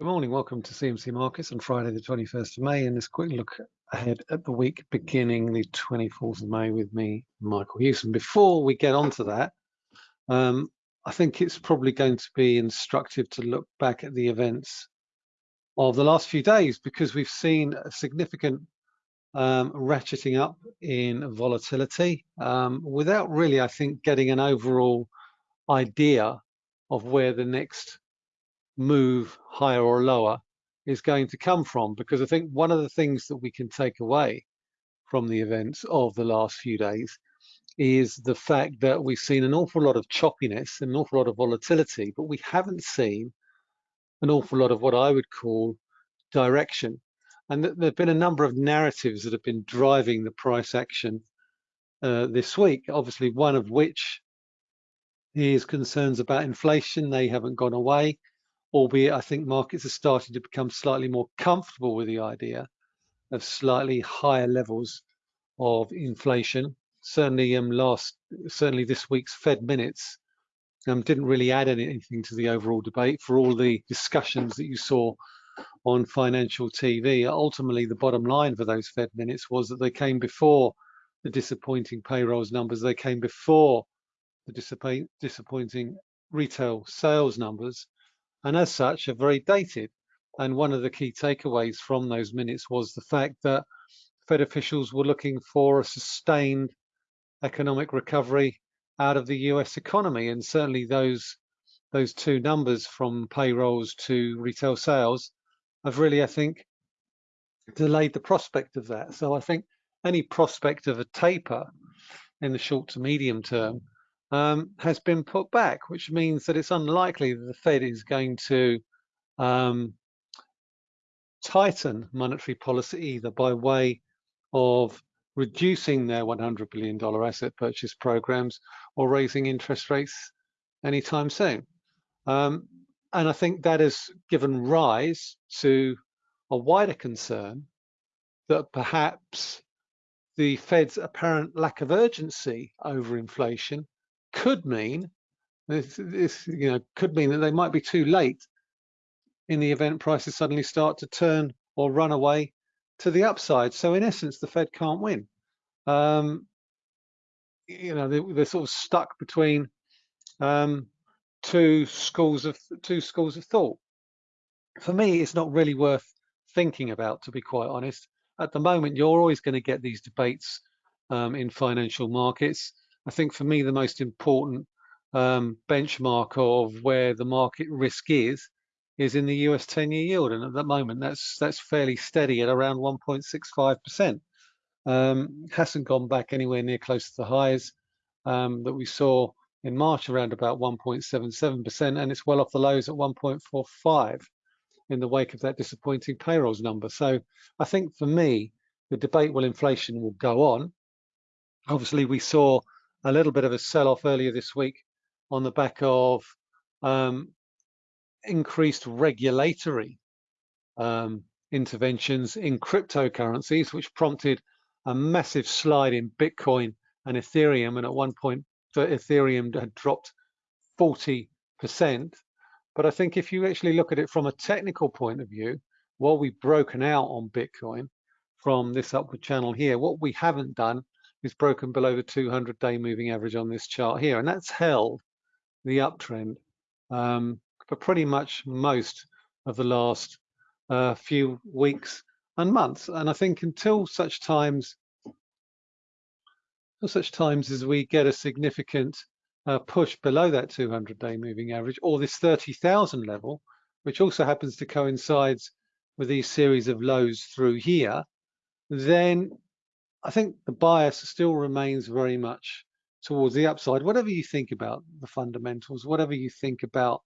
Good morning, welcome to CMC Markets on Friday the 21st of May and this quick look ahead at the week beginning the 24th of May with me, Michael Hewson. Before we get on to that, um, I think it's probably going to be instructive to look back at the events of the last few days because we've seen a significant um, ratcheting up in volatility um, without really, I think, getting an overall idea of where the next move higher or lower is going to come from because I think one of the things that we can take away from the events of the last few days is the fact that we've seen an awful lot of choppiness, an awful lot of volatility, but we haven't seen an awful lot of what I would call direction. And there have been a number of narratives that have been driving the price action uh, this week, obviously one of which is concerns about inflation. They haven't gone away albeit I think markets are starting to become slightly more comfortable with the idea of slightly higher levels of inflation. Certainly, um, last certainly this week's Fed minutes um, didn't really add anything to the overall debate. For all the discussions that you saw on financial TV, ultimately the bottom line for those Fed minutes was that they came before the disappointing payrolls numbers. They came before the disappointing retail sales numbers and as such are very dated. And one of the key takeaways from those minutes was the fact that Fed officials were looking for a sustained economic recovery out of the US economy. And certainly those those two numbers from payrolls to retail sales have really, I think, delayed the prospect of that. So I think any prospect of a taper in the short to medium term um, has been put back, which means that it's unlikely that the Fed is going to um, tighten monetary policy either by way of reducing their $100 billion asset purchase programs or raising interest rates anytime soon. Um, and I think that has given rise to a wider concern that perhaps the Fed's apparent lack of urgency over inflation could mean this, this you know could mean that they might be too late in the event prices suddenly start to turn or run away to the upside. So in essence, the Fed can't win. Um, you know, they, are sort of stuck between um, two schools of two schools of thought. For me, it's not really worth thinking about, to be quite honest. At the moment, you're always going to get these debates um, in financial markets. I think for me, the most important um, benchmark of where the market risk is, is in the US 10-year yield. And at the moment, that's that's fairly steady at around 1.65%. Um, hasn't gone back anywhere near close to the highs um, that we saw in March around about 1.77%, and it's well off the lows at 1.45 in the wake of that disappointing payrolls number. So I think for me, the debate will inflation will go on. Obviously, we saw a little bit of a sell-off earlier this week on the back of um, increased regulatory um, interventions in cryptocurrencies, which prompted a massive slide in Bitcoin and Ethereum. And at one point, Ethereum had dropped 40%. But I think if you actually look at it from a technical point of view, while we've broken out on Bitcoin from this upward channel here, what we haven't done is broken below the 200 day moving average on this chart here. And that's held the uptrend um, for pretty much most of the last uh, few weeks and months. And I think until such times, until such times as we get a significant uh, push below that 200 day moving average or this 30,000 level, which also happens to coincide with these series of lows through here, then I think the bias still remains very much towards the upside. Whatever you think about the fundamentals, whatever you think about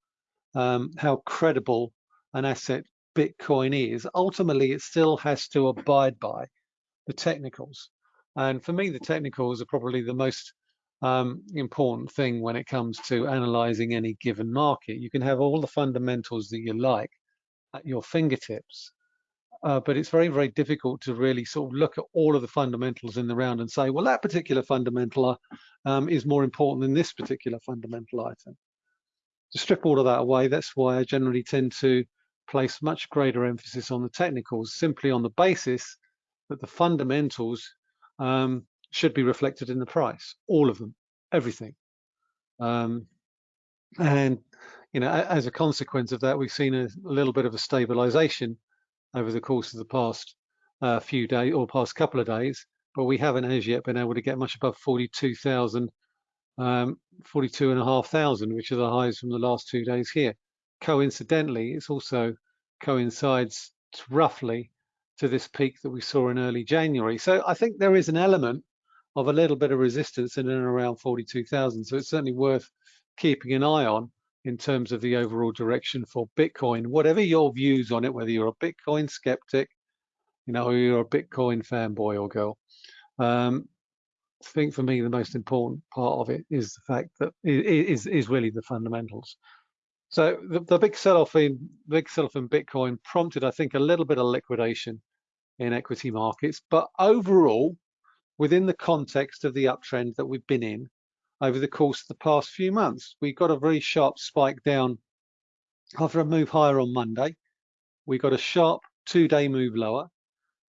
um, how credible an asset Bitcoin is, ultimately it still has to abide by the technicals. And for me, the technicals are probably the most um, important thing when it comes to analyzing any given market. You can have all the fundamentals that you like at your fingertips, uh, but it's very, very difficult to really sort of look at all of the fundamentals in the round and say, well, that particular fundamental um, is more important than this particular fundamental item. To strip all of that away, that's why I generally tend to place much greater emphasis on the technicals, simply on the basis that the fundamentals um, should be reflected in the price, all of them, everything. Um, and you know, as a consequence of that, we've seen a, a little bit of a stabilization over the course of the past uh, few days or past couple of days, but we haven't as yet been able to get much above 42,000, um, 42,500, which are the highs from the last two days here. Coincidentally, it's also coincides roughly to this peak that we saw in early January. So I think there is an element of a little bit of resistance in and around 42,000. So it's certainly worth keeping an eye on in terms of the overall direction for Bitcoin. Whatever your views on it, whether you're a Bitcoin skeptic, you know, you're a Bitcoin fanboy or girl. Um, I think for me, the most important part of it is the fact that it is is really the fundamentals. So the, the big sell-off in big sell-off in Bitcoin prompted, I think, a little bit of liquidation in equity markets, but overall, within the context of the uptrend that we've been in, over the course of the past few months. We got a very sharp spike down after a move higher on Monday. We got a sharp two-day move lower.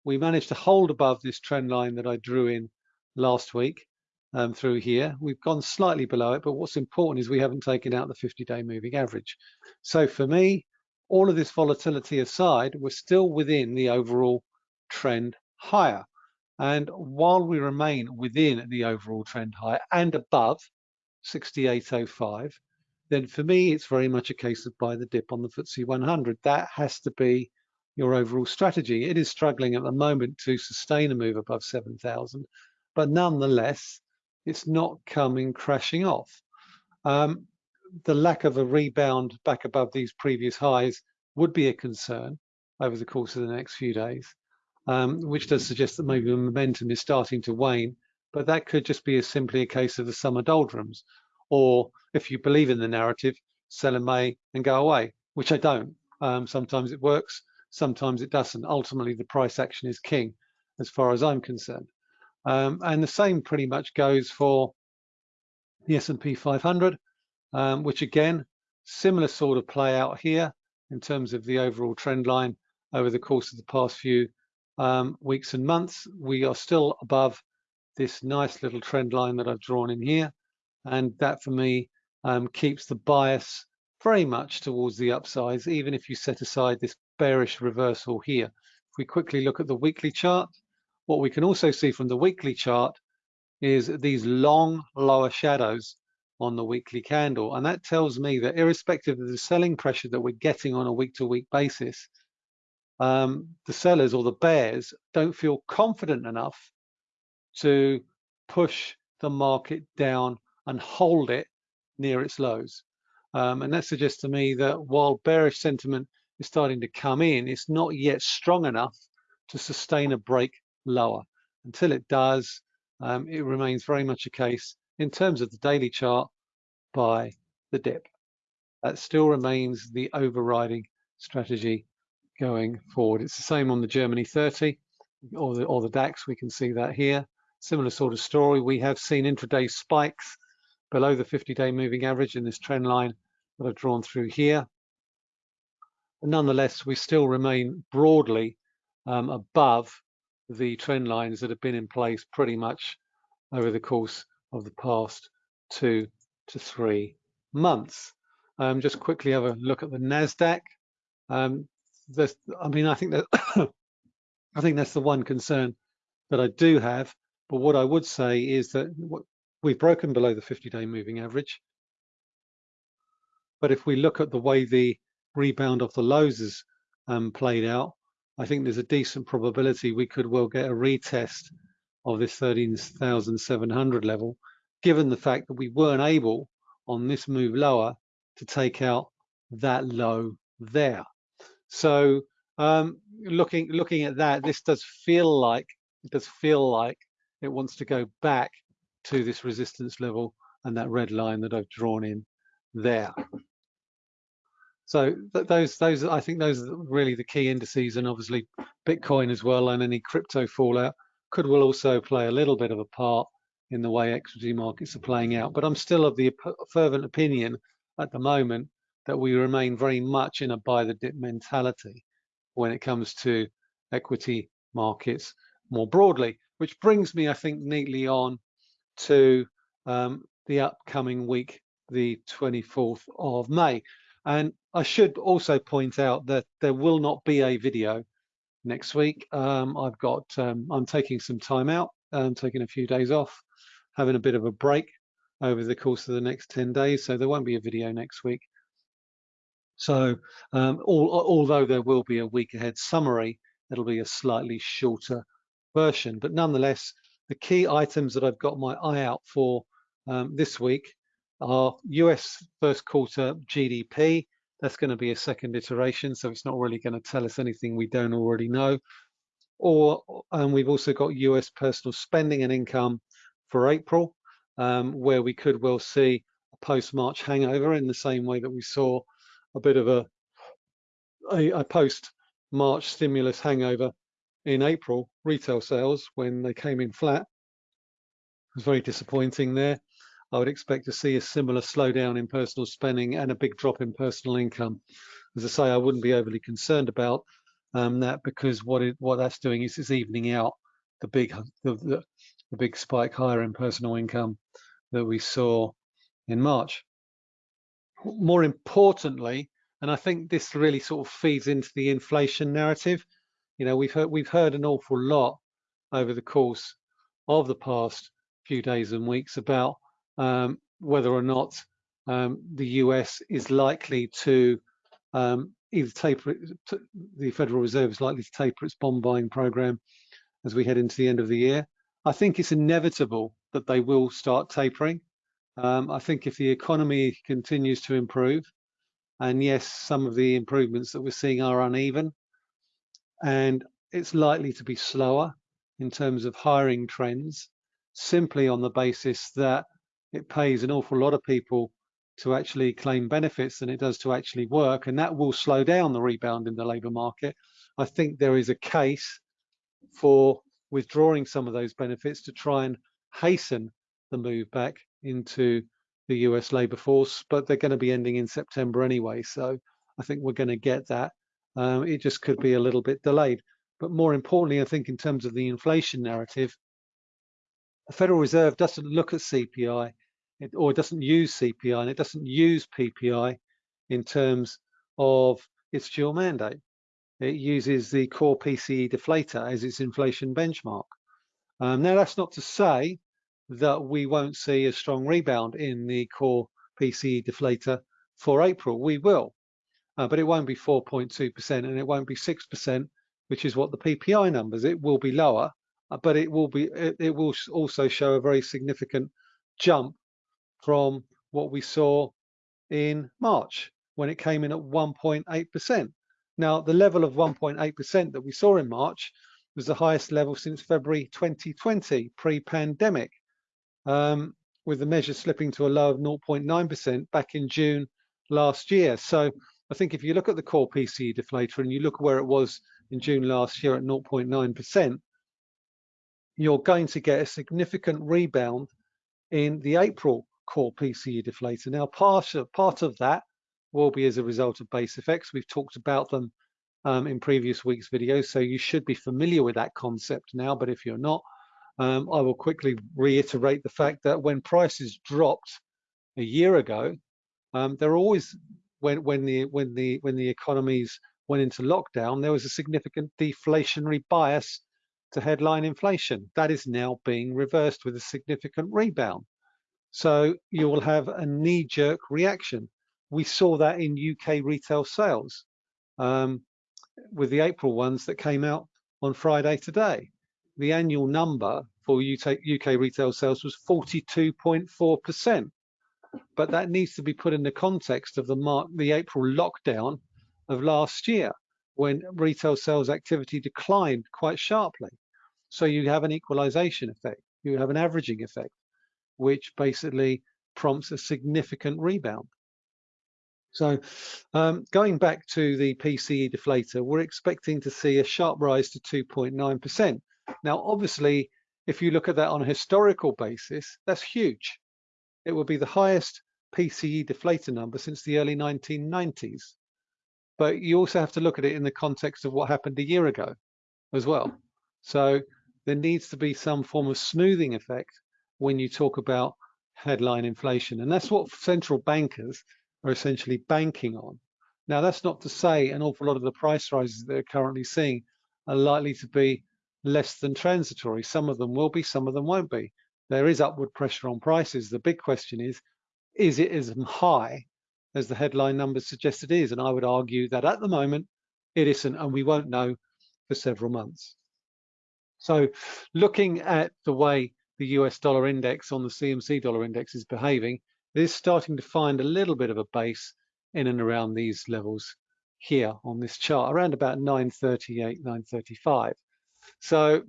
We managed to hold above this trend line that I drew in last week um, through here. We've gone slightly below it, but what's important is we haven't taken out the 50-day moving average. So for me, all of this volatility aside, we're still within the overall trend higher. And while we remain within the overall trend high and above 6805, then for me, it's very much a case of buy the dip on the FTSE 100. That has to be your overall strategy. It is struggling at the moment to sustain a move above 7,000, but nonetheless, it's not coming crashing off. Um, the lack of a rebound back above these previous highs would be a concern over the course of the next few days um, which does suggest that maybe the momentum is starting to wane, but that could just be as simply a case of the summer doldrums. Or if you believe in the narrative, sell in May and go away, which I don't. Um, sometimes it works, sometimes it doesn't. Ultimately, the price action is king, as far as I'm concerned. Um, and the same pretty much goes for the S&P 500, um, which again, similar sort of play out here in terms of the overall trend line over the course of the past few um, weeks and months, we are still above this nice little trend line that I've drawn in here. And that for me um, keeps the bias very much towards the upsides, even if you set aside this bearish reversal here. If we quickly look at the weekly chart, what we can also see from the weekly chart is these long lower shadows on the weekly candle. And that tells me that irrespective of the selling pressure that we're getting on a week to week basis, um, the sellers or the bears don't feel confident enough to push the market down and hold it near its lows. Um, and that suggests to me that while bearish sentiment is starting to come in, it's not yet strong enough to sustain a break lower. Until it does, um, it remains very much a case in terms of the daily chart buy the dip. That still remains the overriding strategy going forward. It's the same on the Germany 30 or the, or the DAX. We can see that here. Similar sort of story. We have seen intraday spikes below the 50-day moving average in this trend line that I've drawn through here. But nonetheless, we still remain broadly um, above the trend lines that have been in place pretty much over the course of the past two to three months. Um, just quickly have a look at the NASDAQ. Um, this, I mean, I think that I think that's the one concern that I do have. But what I would say is that we've broken below the 50-day moving average. But if we look at the way the rebound of the lows has um, played out, I think there's a decent probability we could well get a retest of this 13,700 level, given the fact that we weren't able on this move lower to take out that low there. So um, looking looking at that, this does feel like it does feel like it wants to go back to this resistance level and that red line that I've drawn in there. So th those those I think those are really the key indices, and obviously Bitcoin as well, and any crypto fallout could will also play a little bit of a part in the way equity markets are playing out. But I'm still of the fervent opinion at the moment that we remain very much in a buy the dip mentality when it comes to equity markets more broadly, which brings me, I think, neatly on to um, the upcoming week, the 24th of May. And I should also point out that there will not be a video next week. Um, I've got, um, I'm taking some time out, I'm taking a few days off, having a bit of a break over the course of the next 10 days. So there won't be a video next week. So um, all, although there will be a week ahead summary, it'll be a slightly shorter version. But nonetheless, the key items that I've got my eye out for um, this week are US first quarter GDP. That's going to be a second iteration, so it's not really going to tell us anything we don't already know. Or and we've also got US personal spending and income for April, um, where we could well see a post-March hangover in the same way that we saw a bit of a, a, a post-March stimulus hangover in April, retail sales, when they came in flat. It was very disappointing there. I would expect to see a similar slowdown in personal spending and a big drop in personal income. As I say, I wouldn't be overly concerned about um, that because what it, what that's doing is it's evening out the big the, the, the big spike higher in personal income that we saw in March. More importantly, and I think this really sort of feeds into the inflation narrative, you know, we've heard we've heard an awful lot over the course of the past few days and weeks about um, whether or not um, the US is likely to um, either taper the Federal Reserve is likely to taper its bond buying program as we head into the end of the year. I think it's inevitable that they will start tapering. Um, I think if the economy continues to improve, and yes, some of the improvements that we're seeing are uneven, and it's likely to be slower in terms of hiring trends simply on the basis that it pays an awful lot of people to actually claim benefits than it does to actually work and that will slow down the rebound in the labour market. I think there is a case for withdrawing some of those benefits to try and hasten the move back into the US labour force, but they're going to be ending in September anyway. So I think we're going to get that um, it just could be a little bit delayed. But more importantly, I think in terms of the inflation narrative, the Federal Reserve doesn't look at CPI it, or it doesn't use CPI and it doesn't use PPI in terms of its dual mandate. It uses the core PCE deflator as its inflation benchmark. Um, now, that's not to say that we won't see a strong rebound in the core PCE deflator for April. We will uh, but it won't be 4.2% and it won't be 6%, which is what the PPI numbers. It will be lower, uh, but it will be it, it will also show a very significant jump from what we saw in March when it came in at 1.8%. Now, the level of 1.8% that we saw in March was the highest level since February 2020, pre-pandemic, um, with the measure slipping to a low of 0.9% back in June last year. So I think if you look at the core PCE deflator and you look where it was in June last year at 0.9%, you're going to get a significant rebound in the April core PCE deflator. Now, part of, part of that will be as a result of base effects. We've talked about them um, in previous week's videos, so you should be familiar with that concept now, but if you're not, um, I will quickly reiterate the fact that when prices dropped a year ago, um, there are always when when the when the when the economies went into lockdown, there was a significant deflationary bias to headline inflation. That is now being reversed with a significant rebound. So you will have a knee-jerk reaction. We saw that in UK retail sales um, with the April ones that came out on Friday today. The annual number for UK, retail sales was 42.4% but that needs to be put in the context of the March, the April lockdown of last year when retail sales activity declined quite sharply. So you have an equalization effect, you have an averaging effect, which basically prompts a significant rebound. So um, going back to the PCE deflator, we're expecting to see a sharp rise to 2.9%. Now, obviously, if you look at that on a historical basis, that's huge. It will be the highest PCE deflator number since the early 1990s. But you also have to look at it in the context of what happened a year ago as well. So there needs to be some form of smoothing effect when you talk about headline inflation. And that's what central bankers are essentially banking on. Now, that's not to say an awful lot of the price rises that they're currently seeing are likely to be less than transitory. Some of them will be, some of them won't be. There is upward pressure on prices. The big question is, is it as high as the headline numbers suggest it is? And I would argue that at the moment, it isn't, and we won't know for several months. So looking at the way the US dollar index on the CMC dollar index is behaving, it is starting to find a little bit of a base in and around these levels here on this chart, around about 938, 935. So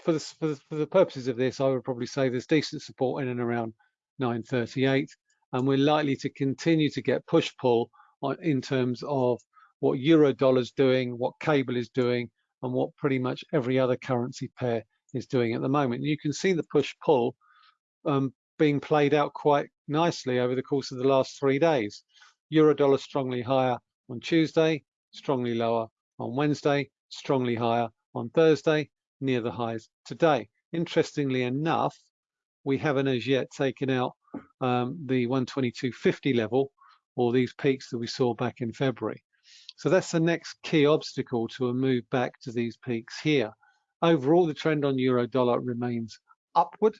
for the, for the, for the purposes of this, I would probably say there's decent support in and around 938, and we're likely to continue to get push-pull in terms of what euro dollar's doing, what cable is doing, and what pretty much every other currency pair is doing at the moment. You can see the push-pull um, being played out quite nicely over the course of the last three days. Euro dollar strongly higher on Tuesday, strongly lower on Wednesday, strongly higher on Thursday, near the highs today. Interestingly enough, we haven't as yet taken out um, the 122.50 level or these peaks that we saw back in February. So that's the next key obstacle to a move back to these peaks here. Overall, the trend on euro dollar remains upward.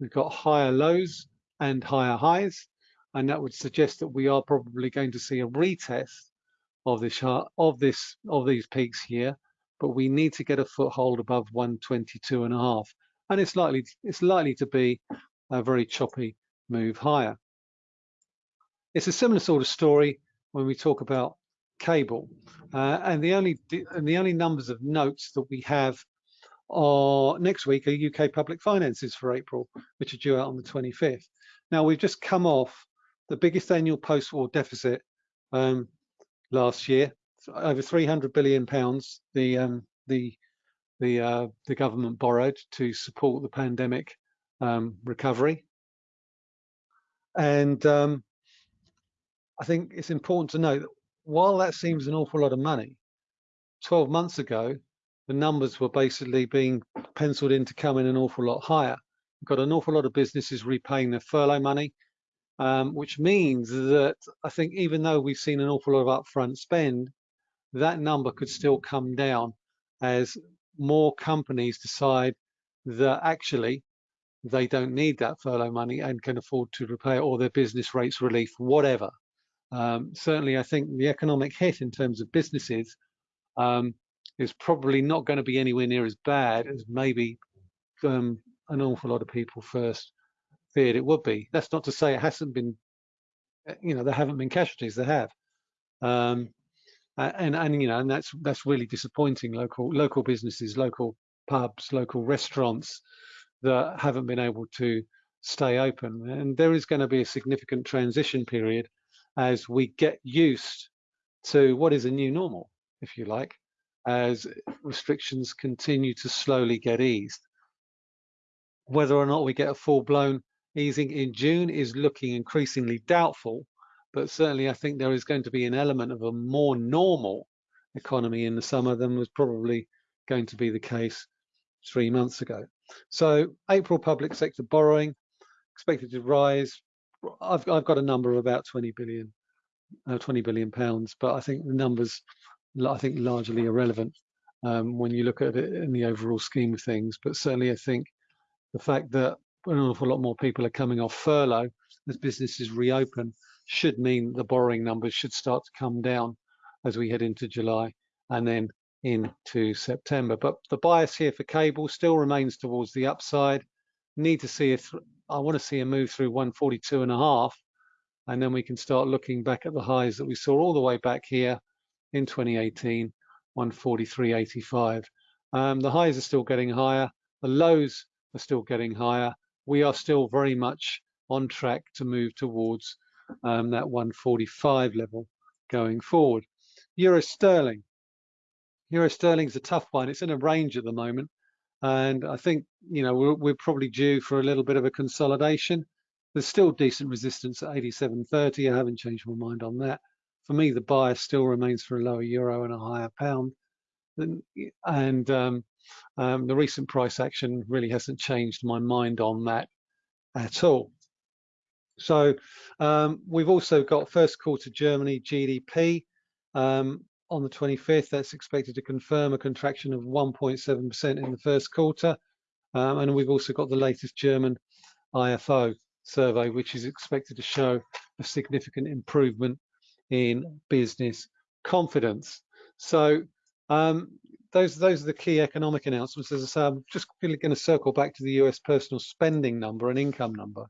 We've got higher lows and higher highs, and that would suggest that we are probably going to see a retest of this of this of these peaks here but we need to get a foothold above 122 and a half. And it's likely, it's likely to be a very choppy move higher. It's a similar sort of story when we talk about cable. Uh, and the only and the only numbers of notes that we have are next week are UK public finances for April, which are due out on the 25th. Now we've just come off the biggest annual post-war deficit um, last year, over 300 billion pounds the um, the the uh, the government borrowed to support the pandemic um, recovery, and um, I think it's important to note that while that seems an awful lot of money, 12 months ago the numbers were basically being penciled in to come in an awful lot higher. We've got an awful lot of businesses repaying their furlough money, um, which means that I think even though we've seen an awful lot of upfront spend, that number could still come down as more companies decide that actually they don't need that furlough money and can afford to repay all their business rates relief, whatever. Um, certainly, I think the economic hit in terms of businesses um, is probably not going to be anywhere near as bad as maybe um, an awful lot of people first feared it would be. That's not to say it hasn't been, you know, there haven't been casualties. There have. Um, uh, and and you know and that's that's really disappointing. Local local businesses local pubs local restaurants that haven't been able to stay open. And there is going to be a significant transition period as we get used to what is a new normal if you like as restrictions continue to slowly get eased. Whether or not we get a full-blown easing in June is looking increasingly doubtful but certainly I think there is going to be an element of a more normal economy in the summer than was probably going to be the case three months ago. So April public sector borrowing expected to rise. I've, I've got a number of about 20 billion, uh, 20 billion pounds, but I think the numbers, I think largely irrelevant um, when you look at it in the overall scheme of things. But certainly I think the fact that an awful lot more people are coming off furlough as businesses reopen should mean the borrowing numbers should start to come down as we head into July and then into September. But the bias here for cable still remains towards the upside. Need to see if I want to see a move through 142 and a half, and then we can start looking back at the highs that we saw all the way back here in 2018, 143.85. Um, the highs are still getting higher. The lows are still getting higher. We are still very much on track to move towards um, that 145 level going forward. Euro sterling. Euro sterling is a tough one. It's in a range at the moment. And I think, you know, we're, we're, probably due for a little bit of a consolidation There's still decent resistance at 87.30. I haven't changed my mind on that. For me, the bias still remains for a lower euro and a higher pound. And um, um, the recent price action really hasn't changed my mind on that at all. So um, we've also got first quarter Germany GDP um, on the 25th. That's expected to confirm a contraction of 1.7% in the first quarter. Um, and we've also got the latest German IFO survey, which is expected to show a significant improvement in business confidence. So um, those those are the key economic announcements. As I say, I'm just really going to circle back to the US personal spending number and income number,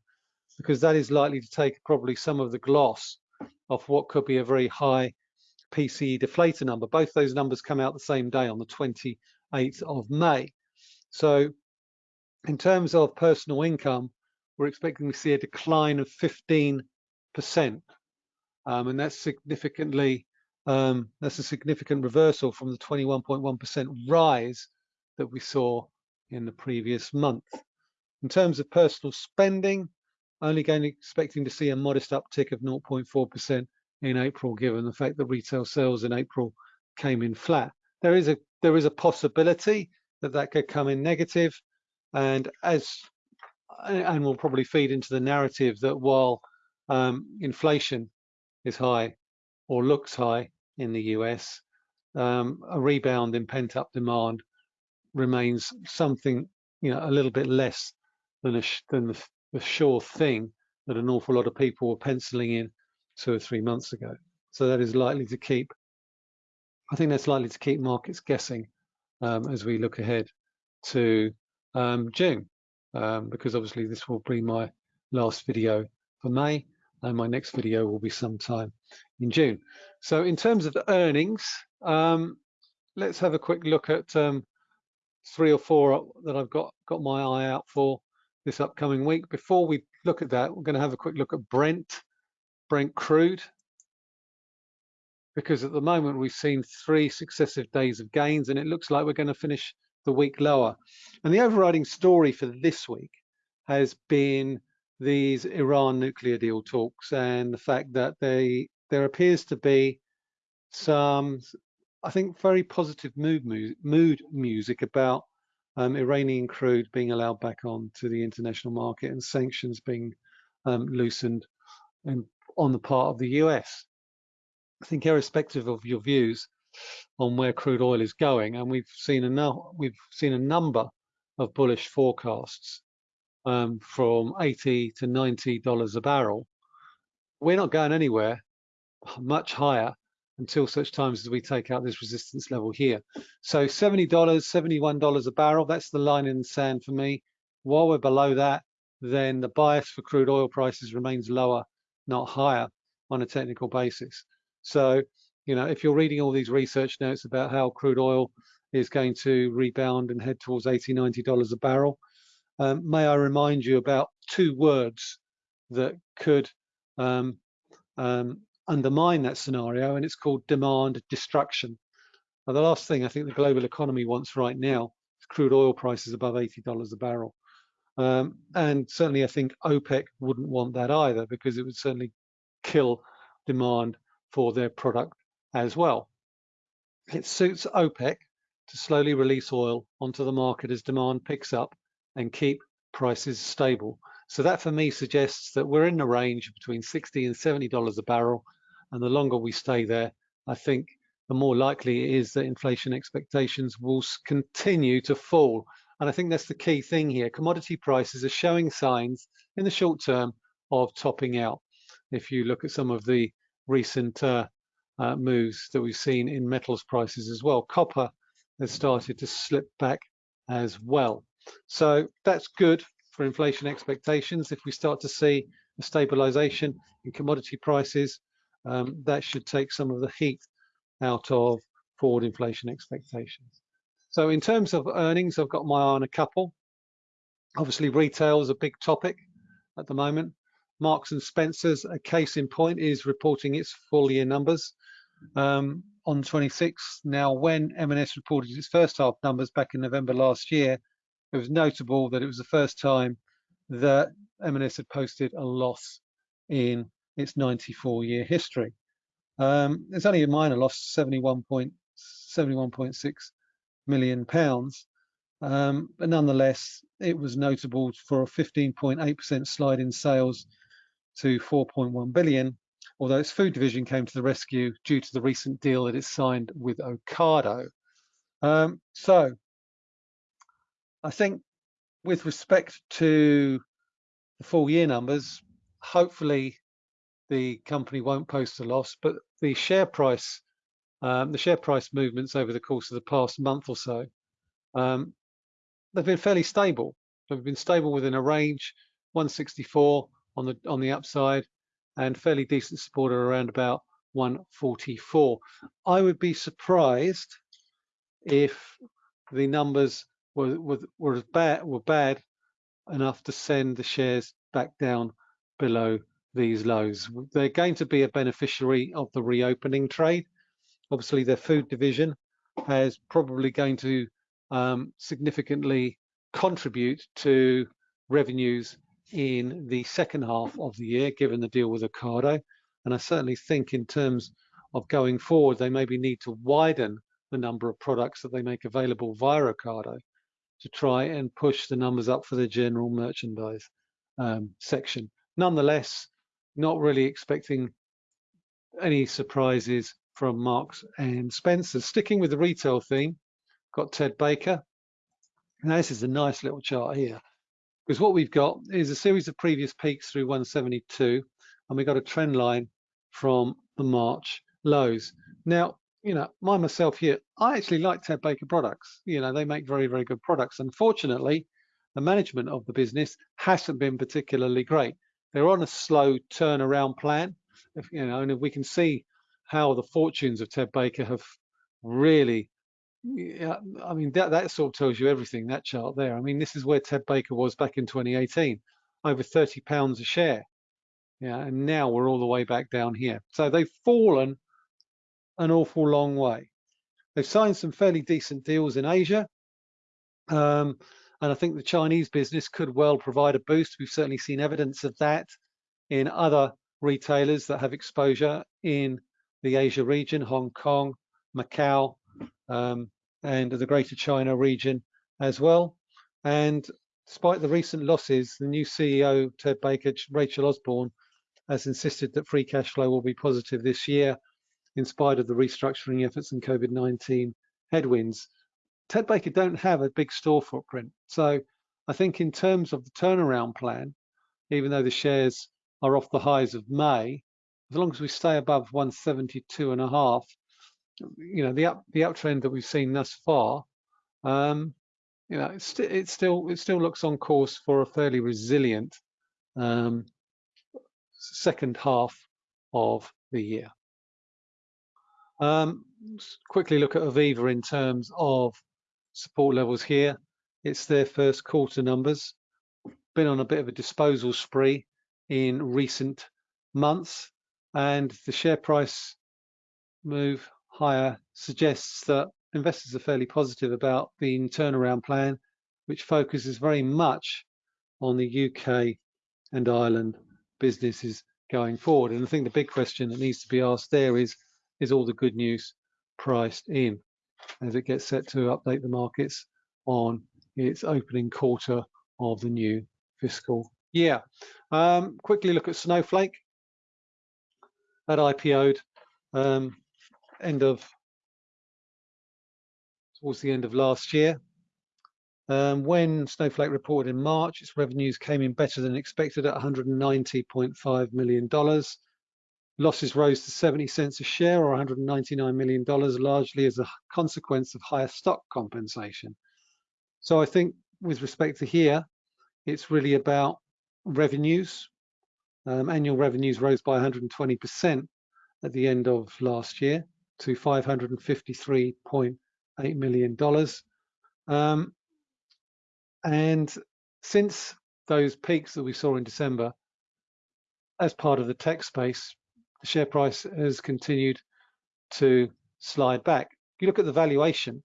because that is likely to take probably some of the gloss off what could be a very high PCE deflator number. Both those numbers come out the same day on the 28th of May. So in terms of personal income, we're expecting to see a decline of 15%. Um, and that's significantly, um, that's a significant reversal from the 21.1% rise that we saw in the previous month. In terms of personal spending, only going expecting to see a modest uptick of 0.4% in April, given the fact that retail sales in April came in flat. There is a there is a possibility that that could come in negative, and as and will probably feed into the narrative that while um, inflation is high or looks high in the US, um, a rebound in pent-up demand remains something you know a little bit less than a than the, the sure thing that an awful lot of people were penciling in two or three months ago. So that is likely to keep, I think that's likely to keep markets guessing um, as we look ahead to um, June, um, because obviously this will be my last video for May and my next video will be sometime in June. So in terms of the earnings, um, let's have a quick look at um, three or four that I've got, got my eye out for this upcoming week. Before we look at that, we're going to have a quick look at Brent Brent crude because at the moment we've seen three successive days of gains and it looks like we're going to finish the week lower. And the overriding story for this week has been these Iran nuclear deal talks and the fact that they there appears to be some, I think, very positive mood, mood music about um, Iranian crude being allowed back on to the international market and sanctions being um, loosened on the part of the US. I think irrespective of your views on where crude oil is going, and we've seen a we've seen a number of bullish forecasts um, from 80 to 90 dollars a barrel. We're not going anywhere much higher until such times as we take out this resistance level here. So $70, $71 a barrel, that's the line in the sand for me. While we're below that, then the bias for crude oil prices remains lower not higher on a technical basis. So, you know, if you're reading all these research notes about how crude oil is going to rebound and head towards $80, 90 dollars a barrel, um, may I remind you about two words that could um, um, undermine that scenario, and it's called demand destruction. Now, the last thing I think the global economy wants right now is crude oil prices above $80 a barrel. Um, and certainly I think OPEC wouldn't want that either because it would certainly kill demand for their product as well. It suits OPEC to slowly release oil onto the market as demand picks up and keep prices stable. So that for me suggests that we're in the range between 60 and $70 a barrel. And the longer we stay there, I think the more likely it is that inflation expectations will continue to fall. And I think that's the key thing here. Commodity prices are showing signs in the short term of topping out. If you look at some of the recent uh, uh, moves that we've seen in metals prices as well, copper has started to slip back as well. So that's good for inflation expectations. If we start to see a stabilization in commodity prices, um, that should take some of the heat out of forward inflation expectations. So in terms of earnings, I've got my eye on a couple. Obviously, retail is a big topic at the moment. Marks and Spencers, a case in point, is reporting its full year numbers um, on 26. Now, when M&S reported its first half numbers back in November last year, it was notable that it was the first time that M&S had posted a loss in its 94-year history. Um, it's only a minor loss, 71.6 million pounds, um, but nonetheless, it was notable for a 15.8% slide in sales to 4.1 billion, although its food division came to the rescue due to the recent deal that it signed with Ocado. Um, so I think with respect to the full year numbers, hopefully the company won't post a loss, but the share price, um, the share price movements over the course of the past month or so, um, they've been fairly stable. They've been stable within a range, 164 on the on the upside, and fairly decent support around about 144. I would be surprised if the numbers were were, were bad were bad enough to send the shares back down below these lows. They're going to be a beneficiary of the reopening trade. Obviously, their food division is probably going to um, significantly contribute to revenues in the second half of the year, given the deal with Ocado. And I certainly think in terms of going forward, they maybe need to widen the number of products that they make available via Ocado to try and push the numbers up for the general merchandise um, section. Nonetheless, not really expecting any surprises from Marks and Spencer. Sticking with the retail theme, got Ted Baker. Now this is a nice little chart here because what we've got is a series of previous peaks through 172 and we've got a trend line from the March lows. Now, you know, my myself here, I actually like Ted Baker products. You know, they make very, very good products. Unfortunately, the management of the business hasn't been particularly great. They're on a slow turnaround plan, if, you know, and if we can see how the fortunes of Ted Baker have really, I mean, that, that sort of tells you everything, that chart there. I mean, this is where Ted Baker was back in 2018, over 30 pounds a share. Yeah, and now we're all the way back down here. So they've fallen an awful long way. They've signed some fairly decent deals in Asia. Um, and I think the Chinese business could well provide a boost. We've certainly seen evidence of that in other retailers that have exposure in the Asia region, Hong Kong, Macau, um, and the Greater China region as well. And despite the recent losses, the new CEO, Ted Baker, Rachel Osborne, has insisted that free cash flow will be positive this year in spite of the restructuring efforts and COVID-19 headwinds. Ted Baker don't have a big store footprint. So I think in terms of the turnaround plan, even though the shares are off the highs of May, as long as we stay above 172 and a half, you know, the up the uptrend that we've seen thus far, um, you know, it's, it still it still looks on course for a fairly resilient um, second half of the year. Um, quickly look at Aviva in terms of support levels here. It's their first quarter numbers. Been on a bit of a disposal spree in recent months, and the share price move higher suggests that investors are fairly positive about the turnaround plan, which focuses very much on the UK and Ireland businesses going forward. And I think the big question that needs to be asked there is is all the good news priced in as it gets set to update the markets on its opening quarter of the new fiscal year. Um, quickly look at Snowflake. That IPO'd um, end of towards the end of last year. Um, when Snowflake reported in March, its revenues came in better than expected at $190.5 million. Losses rose to 70 cents a share or $199 million, largely as a consequence of higher stock compensation. So I think with respect to here, it's really about revenues. Um, annual revenues rose by 120% at the end of last year to $553.8 million. Um, and since those peaks that we saw in December, as part of the tech space, the share price has continued to slide back. You look at the valuation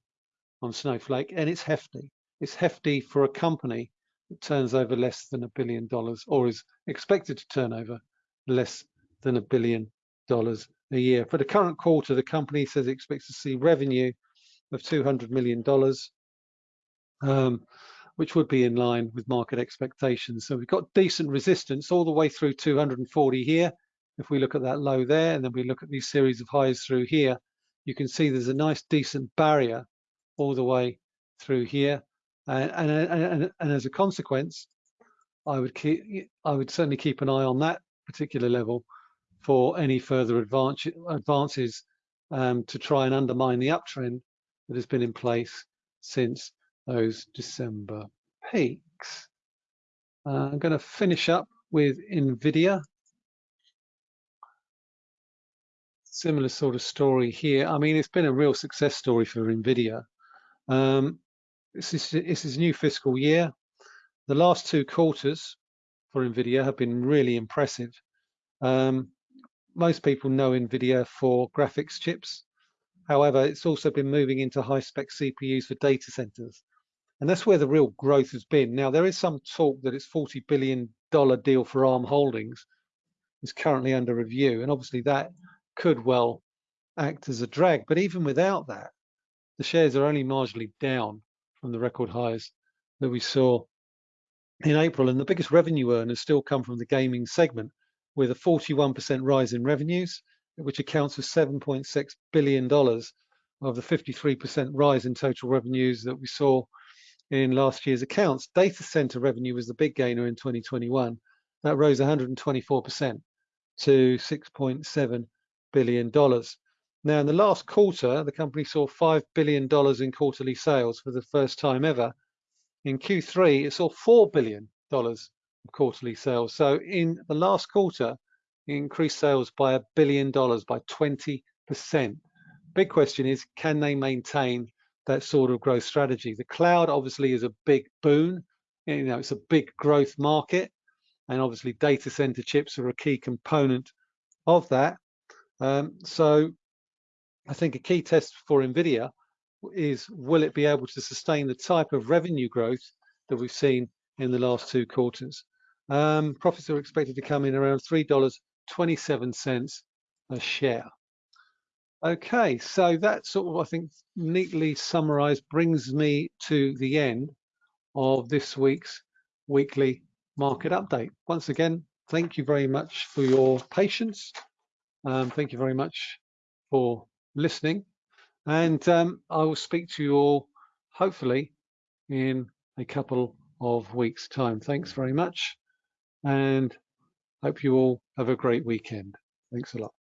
on Snowflake and it's hefty. It's hefty for a company that turns over less than a billion dollars or is expected to turn over less than a billion dollars a year. For the current quarter, the company says it expects to see revenue of $200 million, um, which would be in line with market expectations. So we've got decent resistance all the way through 240 here. If we look at that low there, and then we look at these series of highs through here, you can see there's a nice decent barrier all the way through here. And, and, and, and as a consequence, I would keep, I would certainly keep an eye on that particular level for any further advance, advances um, to try and undermine the uptrend that has been in place since those December peaks. Uh, I'm going to finish up with NVIDIA. Similar sort of story here. I mean, it's been a real success story for NVIDIA. Um, this is is new fiscal year. The last two quarters for NVIDIA have been really impressive. Um, most people know NVIDIA for graphics chips. However, it's also been moving into high-spec CPUs for data centers. And that's where the real growth has been. Now, there is some talk that it's $40 billion deal for ARM Holdings is currently under review. And obviously that could well act as a drag. But even without that, the shares are only marginally down from the record highs that we saw in April. And the biggest revenue earners still come from the gaming segment with a 41% rise in revenues, which accounts for $7.6 billion of the 53% rise in total revenues that we saw in last year's accounts. Data center revenue was the big gainer in 2021. That rose 124% to $6.7 billion. dollars. Now, in the last quarter, the company saw $5 billion in quarterly sales for the first time ever. In Q3, it saw $4 billion of quarterly sales. So in the last quarter, it increased sales by a billion dollars, by 20%. Big question is, can they maintain that sort of growth strategy? The cloud obviously is a big boon. You know, it's a big growth market. And obviously data center chips are a key component of that. Um, so I think a key test for NVIDIA is will it be able to sustain the type of revenue growth that we've seen in the last two quarters. Um, profits are expected to come in around $3.27 a share. Okay, so that sort of, I think, neatly summarized brings me to the end of this week's weekly market update. Once again, thank you very much for your patience. Um, thank you very much for listening. And um, I will speak to you all hopefully in a couple of weeks time. Thanks very much and hope you all have a great weekend. Thanks a lot.